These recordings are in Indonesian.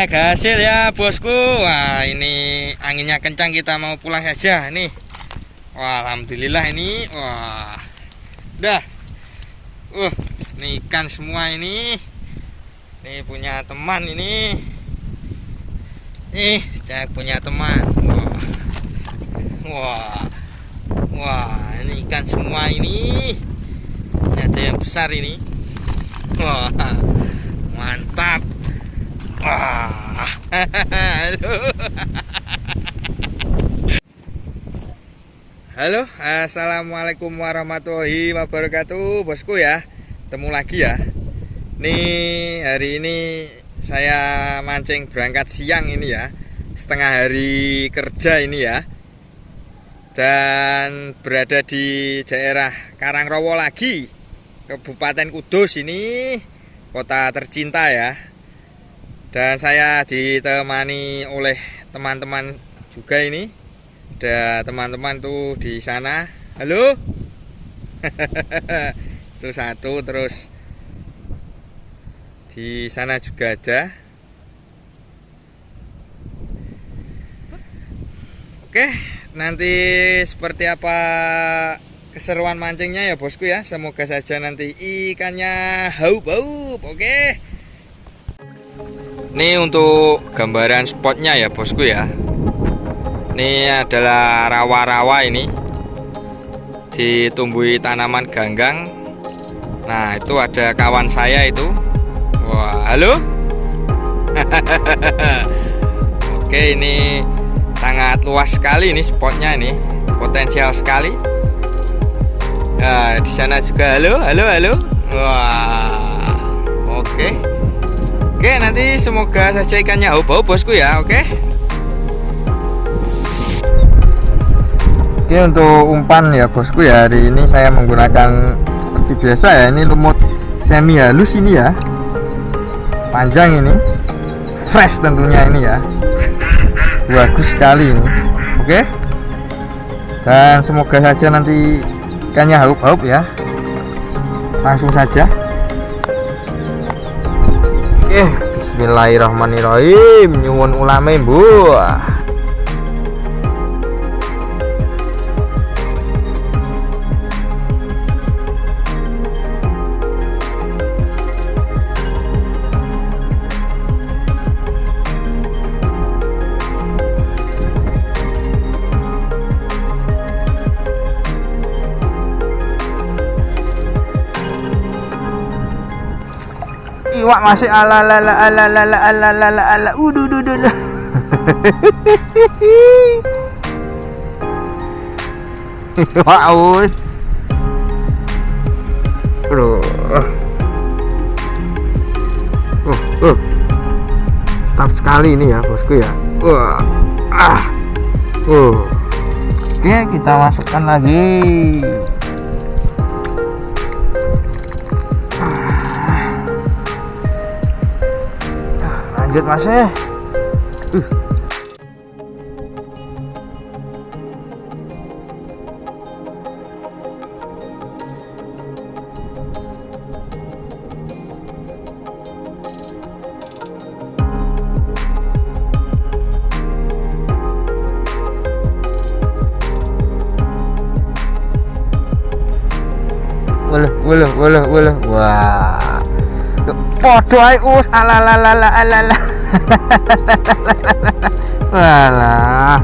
Oke, hasil ya bosku. Wah, ini anginnya kencang kita mau pulang saja nih. Wah, alhamdulillah ini. Wah. Udah. Uh, ini ikan semua ini. Ini punya teman ini. Nih, saya punya teman. Wah. Wah. Wah, ini ikan semua. Ini ada yang besar ini. Wah. Mantap. Halo, assalamualaikum warahmatullahi wabarakatuh, bosku ya. Temu lagi ya. Nih hari ini saya mancing berangkat siang ini ya, setengah hari kerja ini ya. Dan berada di daerah Karangrowo lagi, Kabupaten Kudus ini, kota tercinta ya dan saya ditemani oleh teman-teman juga ini. Ada teman-teman tuh di sana. Halo? Itu satu terus di sana juga ada. Oke nanti seperti apa keseruan mancingnya ya bosku ya? Semoga saja nanti ikannya haup-haup oke ini untuk gambaran spotnya ya bosku ya. Ini adalah rawa-rawa ini. Ditumbuhi tanaman ganggang. Nah itu ada kawan saya itu. Wah halo? Oke ini sangat luas sekali ini spotnya ini. Potensial sekali. Nah di sana juga. Halo halo halo? Wah Oke Oke nanti semoga saja ikannya bau-bau bosku ya oke? Oke untuk umpan ya bosku ya hari ini saya menggunakan seperti biasa ya ini lumut semi halus ini ya. Panjang ini. Fresh tentunya ini ya. Bagus sekali ini oke? Dan semoga saja nanti ikannya haup-haup ya. Langsung saja Oke, bismillahirrahmanirrahim. Nyuwun ulame, Bu. Iwak masih ala ala ala ala ala ala ala ala ala udu udu udu wow Aduh. Uh, uh. Tap sekali ini ya bosku ya. Wah. Ah. Uh. Oke, kita masukkan lagi. update masnya eh. uh. Walah, walah, walah. Wah. Podo ae us alalalala alala. Walah.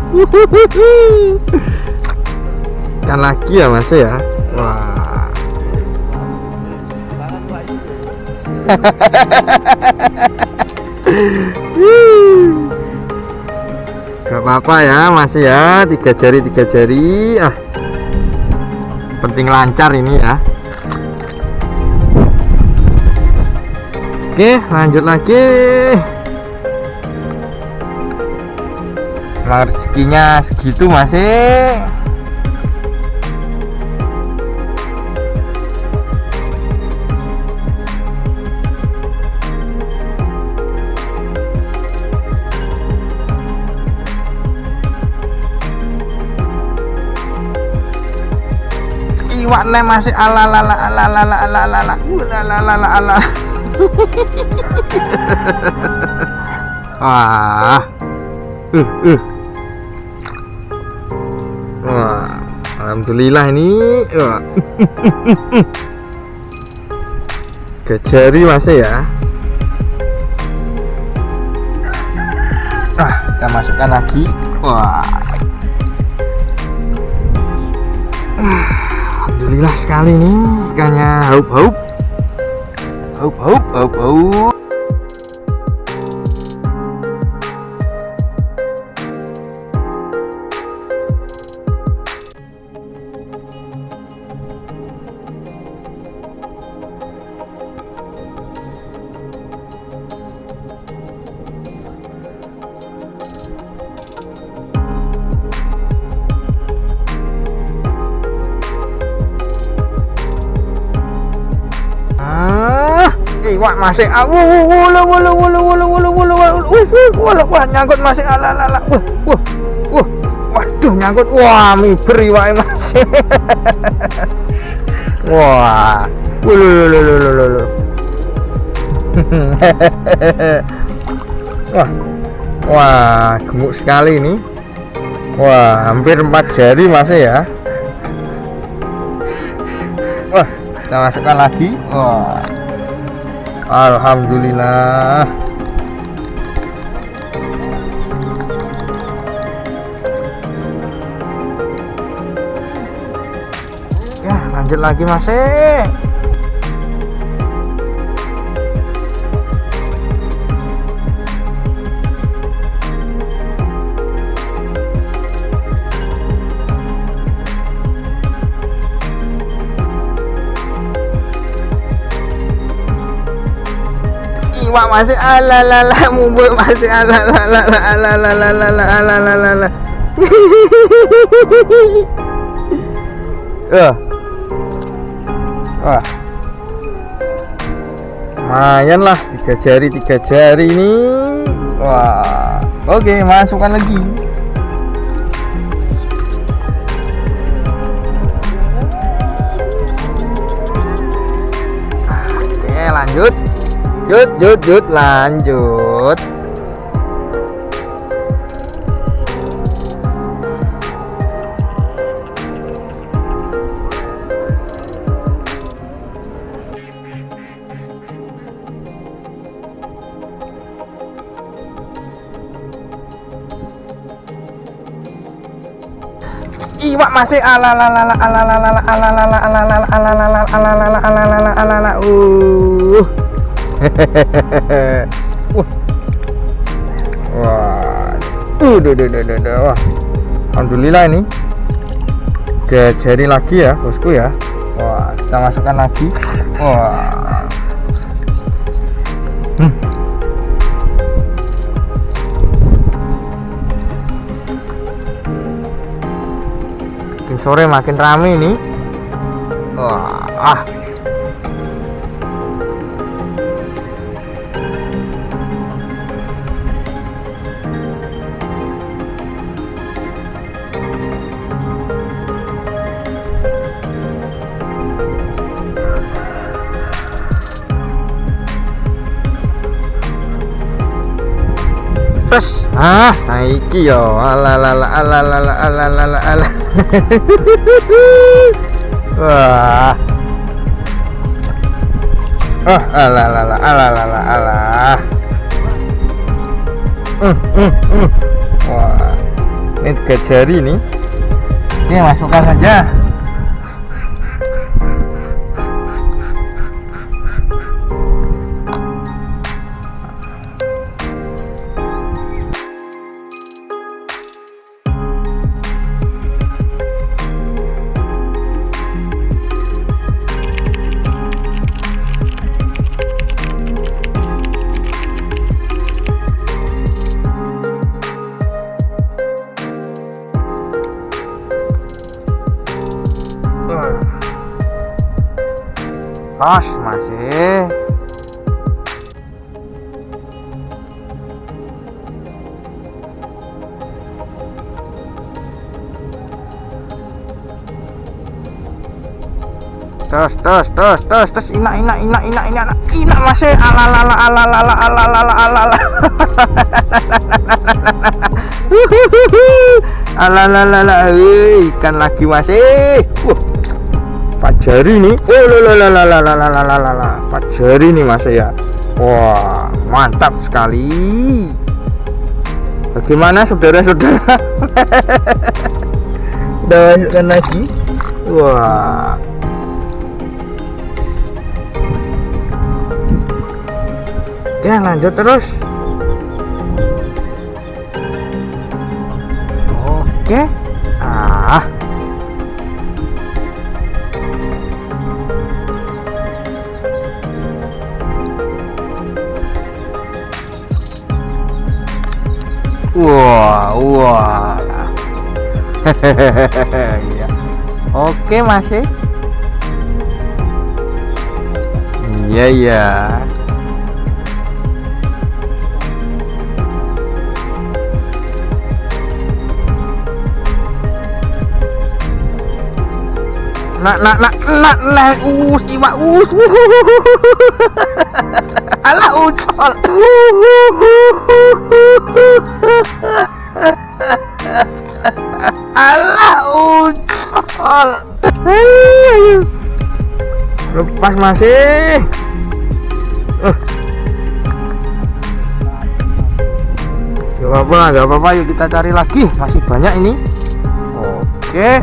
Kan lagi ya Mas ya. Wah. Gak apa-apa ya masih ya tiga jari tiga jari ah penting lancar ini ya Oke lanjut lagi. Rezekinya segitu masih iwak masih ala ala ala ala ala ala ala ala ala ala ala wah uh uh. Wah alhamdulillah ini. Wah. kejari masih ya. Ah kita masukkan lagi. Wah. Alhamdulillah sekali nih ikannya. Haup Oh, oh, oh, oh. Iwak masih ah wuh wuh wulu wulu wulu wulu wulu wulu wulu wulu wah nyangkut masih ala ala ala wah wah waduh nyangkut wah miber iwak masih wah wulu wulu wulu wulu wah wah gemuk sekali ini wah hampir empat jari masih ya wah kita masukkan lagi wah Alhamdulillah. Ya lanjut lagi masih iwak masih alalala mubur masih alalala alalala alalala. Uh. wah. Lumayan lah tiga jari tiga jari ini. Wah. Oke masukkan lagi. Lanjut Jut, jut, jut, lanjut. Iwak masih ala ala ala ala ala ala ala ala ala ala ala ala ala ala ala ala wah. Wah. Uh duh, duh, duh, duh, duh. wah. Alhamdulillah ini. Jari lagi ya bosku ya. Wah kita masukkan lagi. Wah. Hmm. sore makin rame ini. Wah ah ah naiki yo. Ala ala ala ala. Wah. Oh ala ala ala. Uh, uh, uh. wah. Ini kejari nih ini. Masukkan saja. Tos tos tos tos tos ina ina ina ina ina ina ina masih. Ala ala ala ala ala ala ala ala ala ala ala ala ala ikan lagi masih. Uh, Pak Jari nih oh la la la la la la la la la la Pak Jari nih masih ya wah mantap sekali bagaimana saudara-saudara udah lagi wah Oke lanjut terus Oke Ah wah wow, wah wow. hehehe ya. oke masih ya. iya yeah, iya yeah. Nak nak nak nak nak us iwak us alah ucol alah ucol lepas masih uh. Gak apa-apa, gak apa-apa. Yuk kita cari lagi. Masih banyak ini. Oke.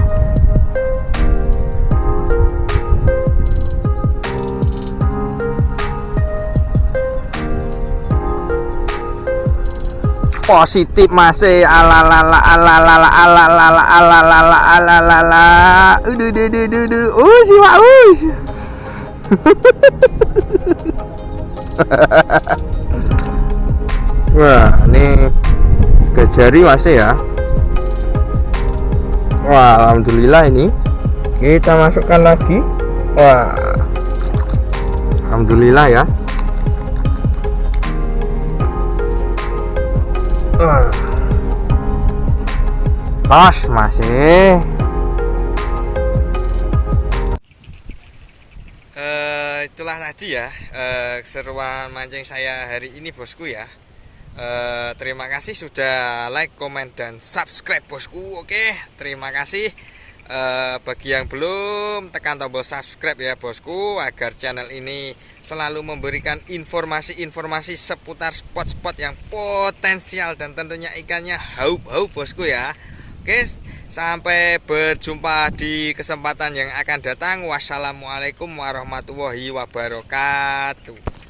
Positif masih ala ala ala ala ala ala ala ala ala ala ala udah udah udah udah udah uh si mak us wah ini kejari masih ya? Wah alhamdulillah ini. Kita masukkan lagi. Wah. Alhamdulillah ya Tos masih. Uh, itulah tadi ya uh, keseruan mancing saya hari ini bosku ya. Uh, terima kasih sudah like, komen dan subscribe bosku. Oke, terima kasih. Uh, bagi yang belum tekan tombol subscribe ya bosku agar channel ini selalu memberikan informasi-informasi seputar spot-spot yang potensial dan tentunya ikannya haup-haup bosku ya. Oke sampai berjumpa di kesempatan yang akan datang. Wassalamualaikum warahmatullahi wabarakatuh